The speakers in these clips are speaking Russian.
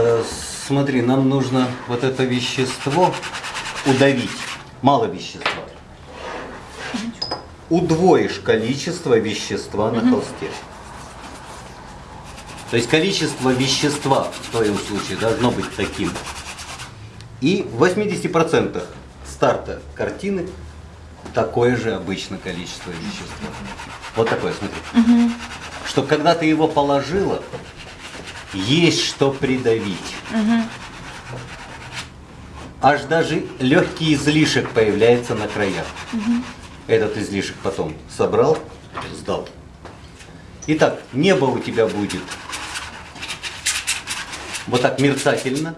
Э, смотри, нам нужно вот это вещество удавить. Мало вещества. Удвоишь количество вещества на холсте. То есть количество вещества в твоем случае должно быть таким. И в 80% старта картины такое же обычно количество вещества. Вот такое, смотри. Что когда ты его положила, есть что придавить. Аж даже легкий излишек появляется на краях. Этот излишек потом собрал, сдал. Итак, небо у тебя будет вот так мерцательно,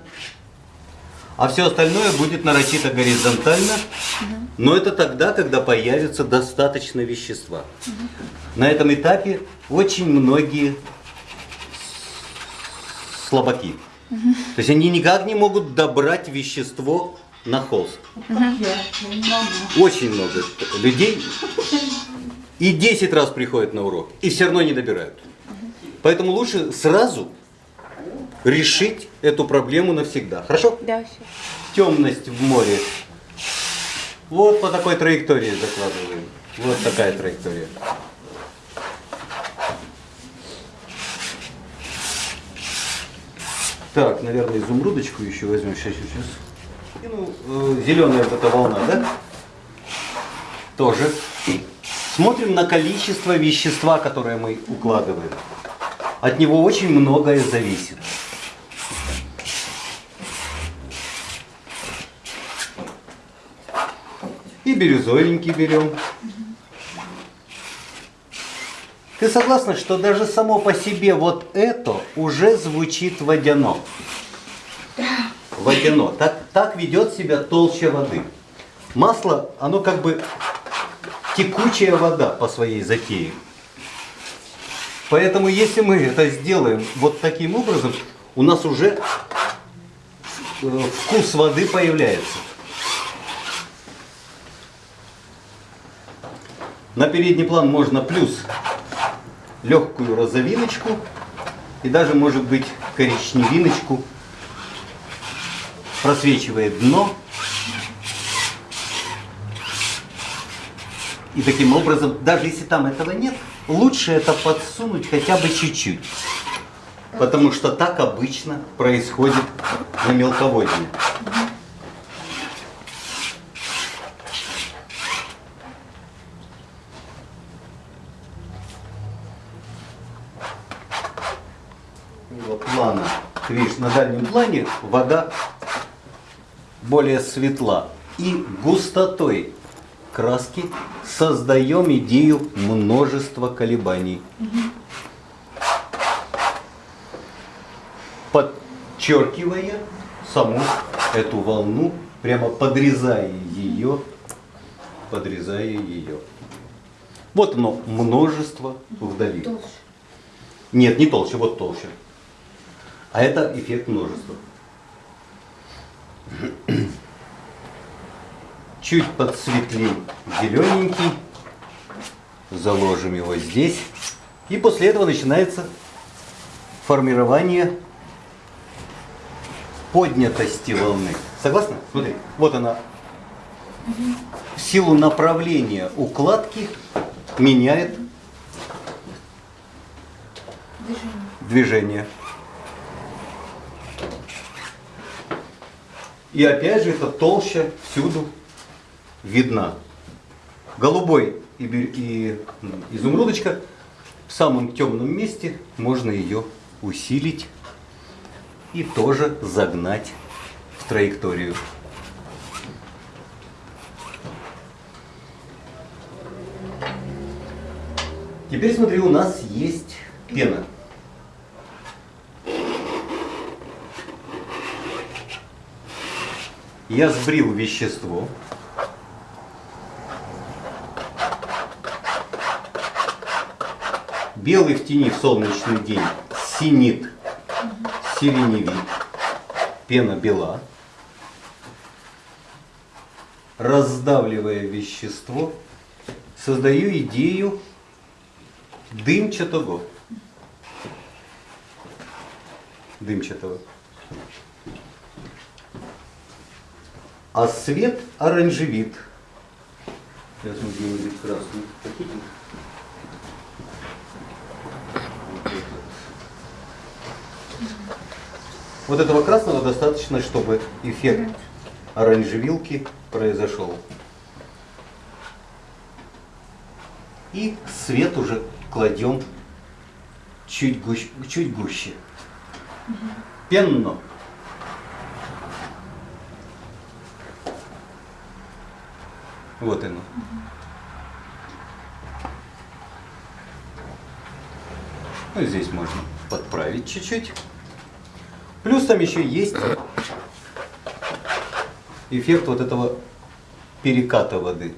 а все остальное будет нарочито горизонтально, но это тогда, когда появится достаточно вещества. На этом этапе очень многие слабаки. То есть они никак не могут добрать вещество на холст. Очень много людей и 10 раз приходят на урок, и все равно не добирают. Поэтому лучше сразу решить эту проблему навсегда. Хорошо? Да, все. Темность в море. Вот по такой траектории закладываем. Вот такая траектория. Так, наверное, изумрудочку еще возьмем. Сейчас, сейчас. И, ну, э, зеленая вот эта волна, да? Тоже. Смотрим на количество вещества, которое мы укладываем. От него очень многое зависит. И бирюзовенький берем. Ты согласна, что даже само по себе вот это уже звучит водяно? Водяно. Так, так ведет себя толще воды. Масло, оно как бы текучая вода по своей затее. Поэтому если мы это сделаем вот таким образом, у нас уже э, вкус воды появляется. На передний план можно плюс легкую розовиночку и даже может быть коричневиночку. Просвечивает дно. И таким образом, даже если там этого нет, лучше это подсунуть хотя бы чуть-чуть. Потому что так обычно происходит на мелководье. плана. Ты дальнем плане вода более светла. И густотой краски создаем идею множества колебаний. Подчеркивая саму эту волну, прямо подрезая ее, подрезая ее. Вот оно, множество вдали. Толще. Нет, не толще, вот толще. А это эффект множества. Чуть подсветлей зелененький. Заложим его здесь. И после этого начинается формирование поднятости волны. Согласны? Смотри, вот она. В силу направления укладки меняет Движение. движение. И опять же, это толще всюду видна. Голубой и, и изумрудочка в самом темном месте можно ее усилить и тоже загнать в траекторию. Теперь смотри, у нас есть пена. Я сбрил вещество. Белый в тени в солнечный день синит, сиреневит, пена бела. Раздавливая вещество, создаю идею дымчатого. Дымчатого. А свет оранжевит. Сейчас мы сделали красный пакетик. Вот этого красного достаточно, чтобы эффект оранжевилки произошел. И свет уже кладем чуть, гуще, чуть гуще. Пенно. Вот оно. Ну, здесь можно подправить чуть-чуть. Плюс там еще есть эффект вот этого переката воды.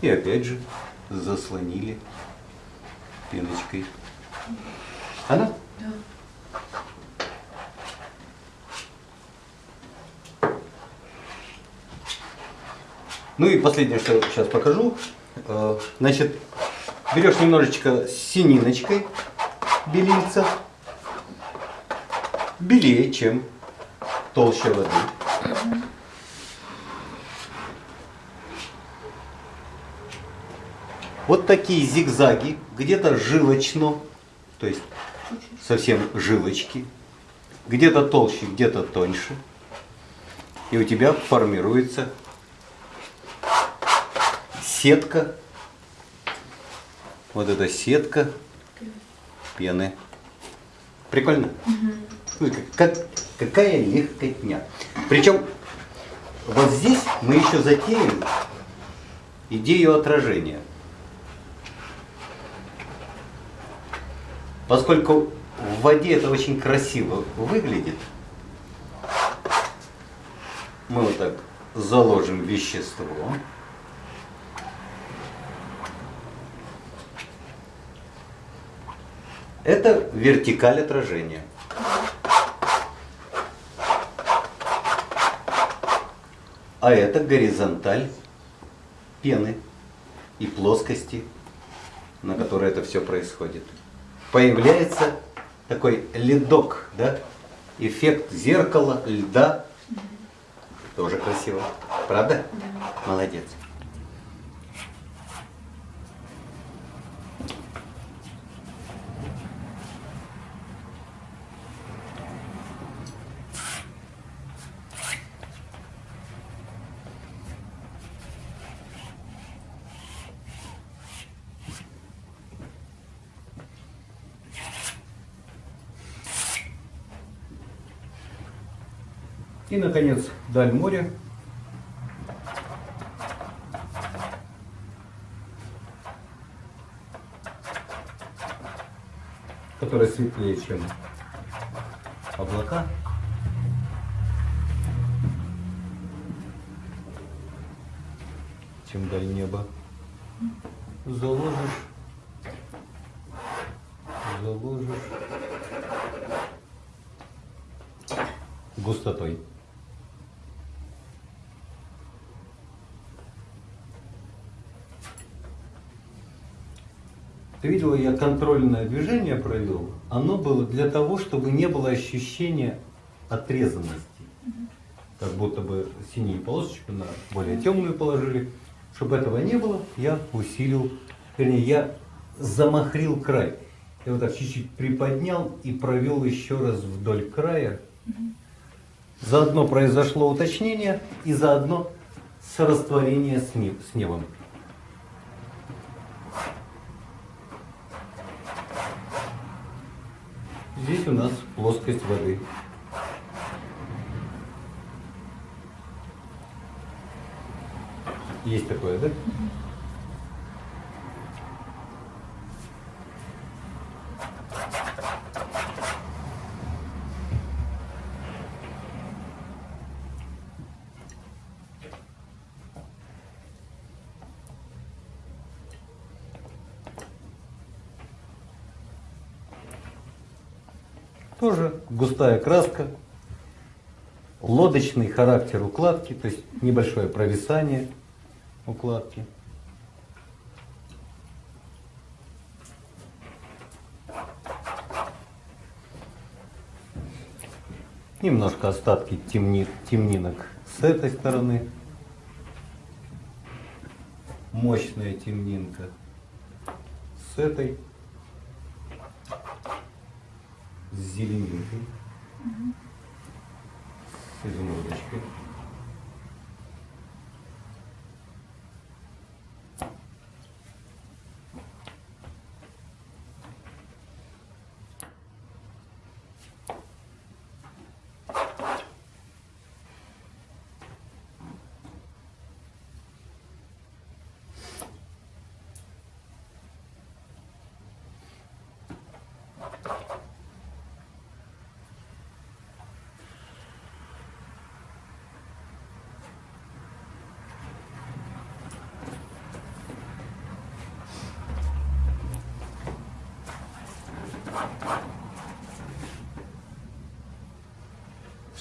И опять же заслонили пеночкой. Она? Ну и последнее, что сейчас покажу. Э, Значит, берешь немножечко сининочкой белильца. Белее, чем толще воды. Вот такие зигзаги, где-то жилочно, то есть совсем жилочки, где-то толще, где-то тоньше. И у тебя формируется сетка. Вот эта сетка пены. Прикольно? Ну, как, как- какая легкотня. Причем вот здесь мы еще затеем идею отражения. Поскольку в воде это очень красиво выглядит, мы вот так заложим вещество. Это вертикаль отражения. А это горизонталь пены и плоскости, на которой это все происходит. Появляется такой ледок, да? Эффект зеркала, льда. Тоже красиво. Правда? Молодец. И, наконец, даль моря. Которая светлее, чем облака. Чем даль неба. Заложишь. Заложишь. Густотой. Ты видела, я контрольное движение провел. Оно было для того, чтобы не было ощущения отрезанности. Как будто бы синюю полосочку на более темную положили. Чтобы этого не было, я усилил, вернее, я замахрил край. Я вот так чуть-чуть приподнял и провел еще раз вдоль края. Заодно произошло уточнение и заодно сорастворение с не- с небом. Здесь у нас плоскость воды. Есть такое, да? густая краска, лодочный характер укладки, то есть небольшое провисание укладки. Немножко остатки темни, темнинок с этой стороны. Мощная темнинка с этой, с зеленинкой. С изумрудочкой.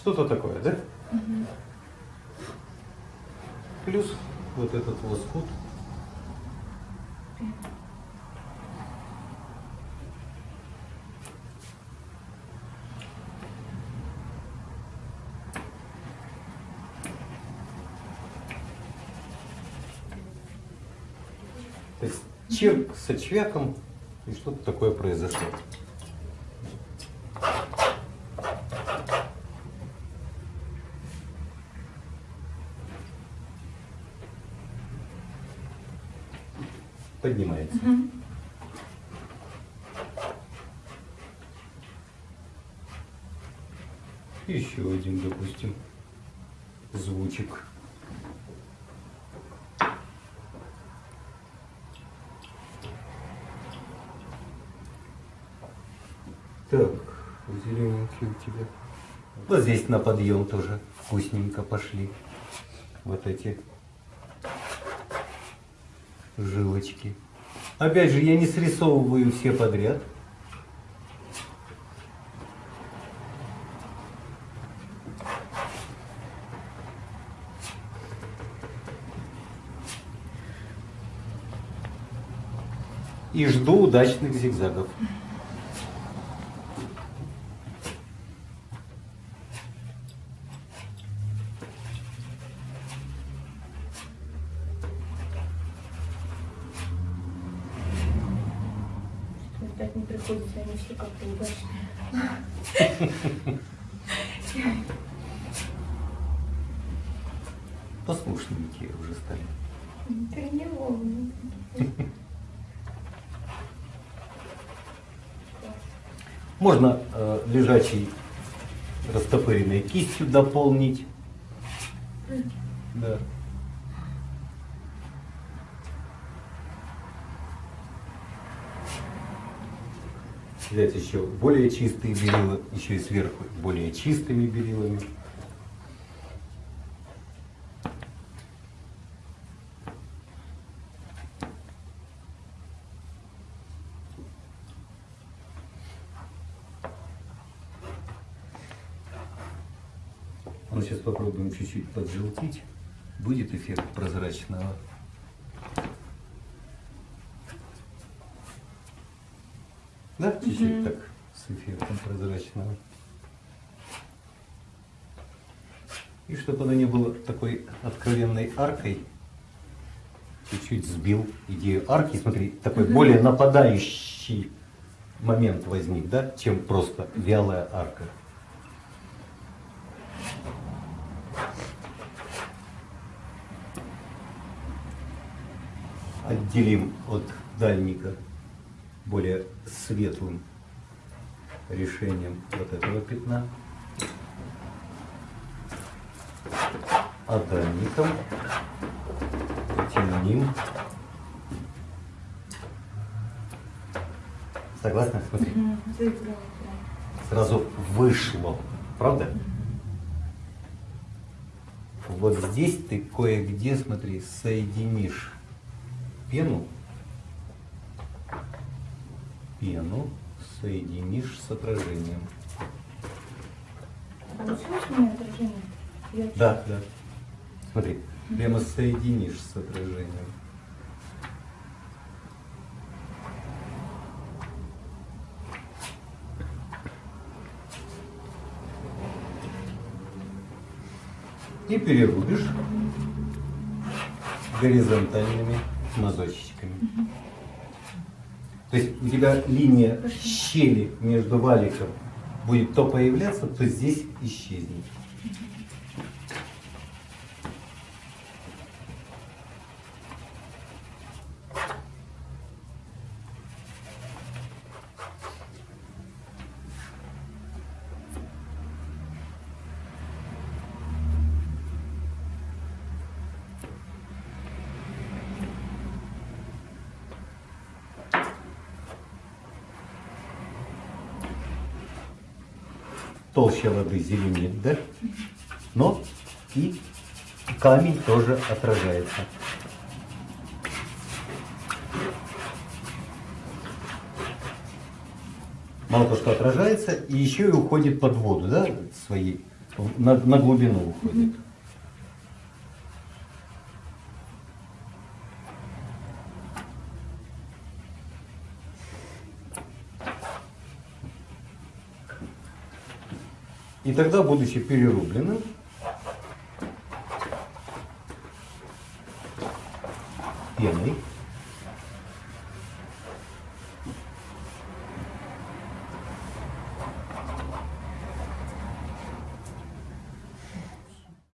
Что-то такое, да? Плюс вот этот лоскут. То есть чирк со чвяком, и что-то такое произошло. Поднимается. Еще один, допустим, звучик. Так, зелененькие у тебя. Вот здесь на подъем тоже вкусненько пошли. Вот эти жилочки. Опять же, я не срисовываю все подряд. И жду удачных зигзагов. Что ждать не приходится, они все как-то удачные. Послушненькие уже стали. Ты не волнуй. Можно э, лежачей растопыренной кистью дополнить. Да. Взять еще более чистые белила, еще и сверху более чистыми белилами. Сейчас попробуем чуть-чуть поджелтить. Будет эффект прозрачного. Да, чуть-чуть так с эффектом прозрачного. И чтобы оно не было такой откровенной аркой, чуть-чуть сбил идею арки. Смотри, такой более нападающий момент возник, да, чем просто вялая арка. Отделим от дальника более светлым решением вот этого пятна. А дальником темним. Согласна? Смотри, сразу вышло, правда? Вот здесь ты кое-где, смотри, соединишь пену, пену соединишь с отражением. Получилось у меня отражение? Я Да, да. Смотри, прямо соединишь с отражением. и перерубишь горизонтальными мазочечками. То есть у тебя линия щели между валиком будет то появляться, то здесь исчезнет. Толща воды зеленеет, да? Но и камень тоже отражается. Мало то, что отражается, и еще и уходит под воду, да, своей, на, на глубину уходит. И тогда, будучи перерубленным, пеной,